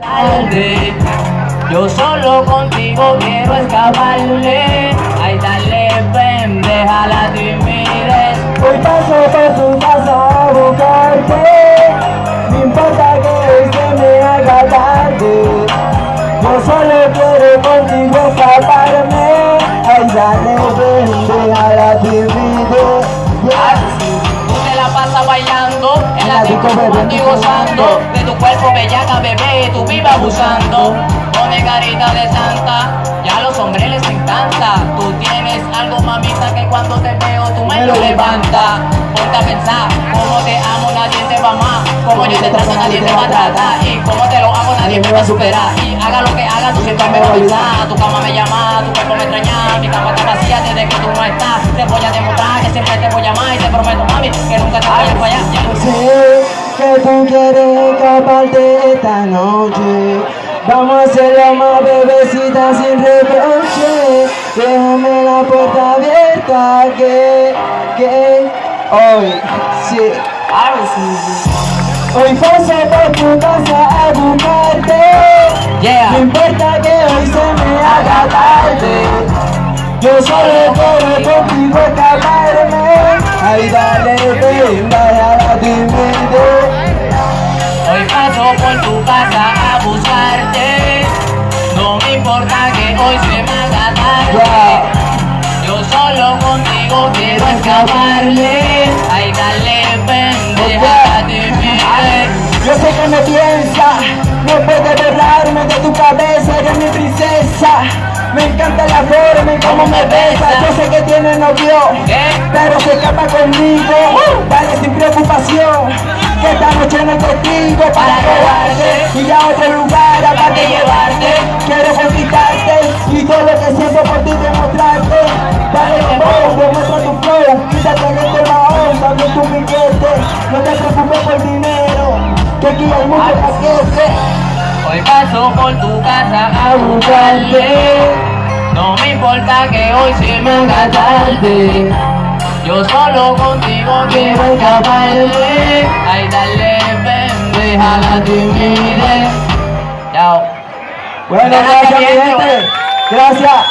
tarde. Yo solo contigo quiero escaparle. Ay, dale, ven, deja la timidez. Hoy paso por tu casa a buscarte No importa que se me haga tarde Yo solo quiero contigo escaparme Ay, dale, ven, deja la timidez Tú te la pasas bailando la disco contigo gozando De tu cuerpo bellaca bebé, tú vives abusando. Pone carita de santa, ya a los hombres les encanta. Tú tienes algo mamita que cuando te veo tú me lo levanta. Ponte a pensar, como te amo nadie te va más Como yo te trato nadie te va a tratar. Y como te lo hago nadie me va a superar. Y haga lo que haga tú siempre me vas a avisar Tu cama me llama, tu cuerpo me extraña. Mi cama está vacía desde que tú no estás. Te voy a demostrar que siempre te voy a amar Y te prometo mami que nunca te voy a fallar. Sé que tú quieres escaparte esta noche. Vamos a hacerlo más bebecita sin reproche. Déjame la puerta abierta que, que hoy sí Hoy paso por tu casa a buscarte. Yeah. No importa que hoy se me haga tarde. Yo solo quiero contigo escaparme. Ay dale ven, vaya la timidez Hoy paso por tu casa a buscarte. No me importa que hoy se me haga tarde. Yo solo contigo quiero escaparle Ay, dale, Yo sé que me piensa, no puedes borrarme de tu cabeza, eres mi princesa. Me encanta la forma y cómo me besa. Yo sé que tiene novio, pero se escapa conmigo. Dale sin preocupación, que esta noche no es testigo para robarte y a otro lugar aparte llevarte. Quiero conquistarte y todo lo que siento por ti demostrarte. Dale amor, demuestra tu flow, quítate de este mahón, dame tu billete. No te preocupes Hoy paso por tu casa a buscarte. No me importa que hoy se me haga tarde. Yo solo contigo quiero escaparle Ay, dale, ven, la timidez Chao. Bueno, Gracias, gracias, mi gente. Gracias.